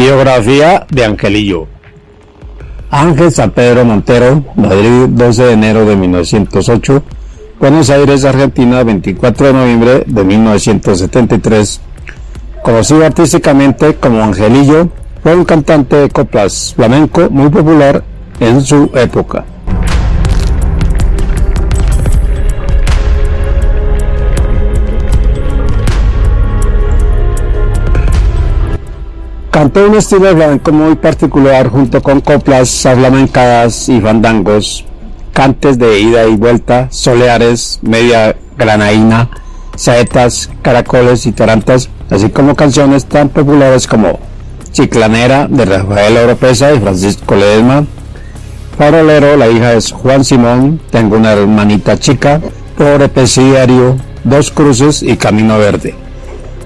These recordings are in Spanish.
Biografía de Angelillo. Ángel San Pedro Montero, Madrid, 12 de enero de 1908, Buenos Aires, Argentina, 24 de noviembre de 1973. Conocido artísticamente como Angelillo, fue un cantante de coplas flamenco muy popular en su época. Cantó un estilo flamenco muy particular junto con coplas flamencadas y fandangos, cantes de ida y vuelta, soleares, media granaína, saetas, caracoles y tarantas, así como canciones tan populares como Chiclanera de Rafael Oropesa y Francisco Ledesma, Farolero, la hija es Juan Simón, Tengo una hermanita chica, Pobre Dos Cruces y Camino Verde.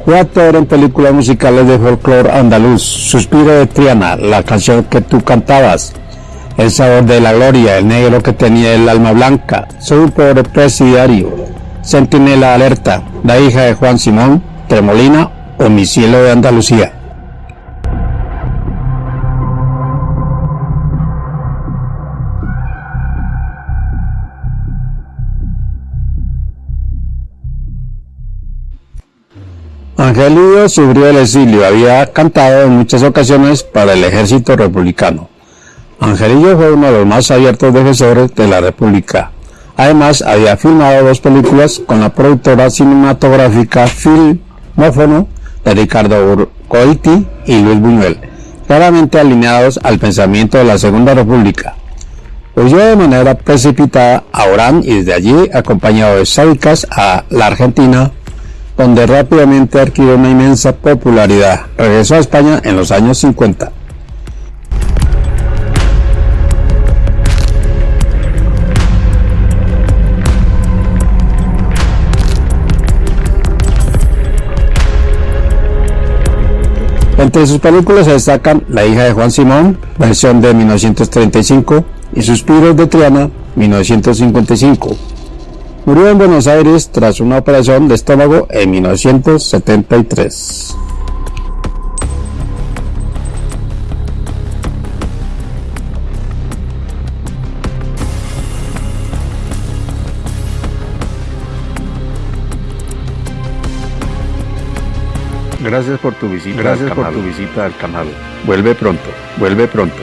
Fue actor en películas musicales de folclore andaluz, Suspiro de Triana, la canción que tú cantabas, El sabor de la gloria, el negro que tenía el alma blanca, Soy un pobre presidiario, Sentinela alerta, la hija de Juan Simón, Tremolina o Mi cielo de Andalucía. Angelillo sufrió el exilio, había cantado en muchas ocasiones para el ejército republicano. Angelillo fue uno de los más abiertos defensores de la República. Además, había filmado dos películas con la productora cinematográfica Filmófono de Ricardo Urcoiti y Luis Buñuel, claramente alineados al pensamiento de la Segunda República. Huyó de manera precipitada a Orán y desde allí, acompañado de Sádicas, a la Argentina, donde rápidamente adquirió una inmensa popularidad. Regresó a España en los años 50. Entre sus películas se destacan La hija de Juan Simón, versión de 1935, y Suspiros de Triana, 1955. Murió en Buenos Aires tras una operación de estómago en 1973. Gracias por tu visita. Gracias por tu visita al canal. Vuelve pronto. Vuelve pronto.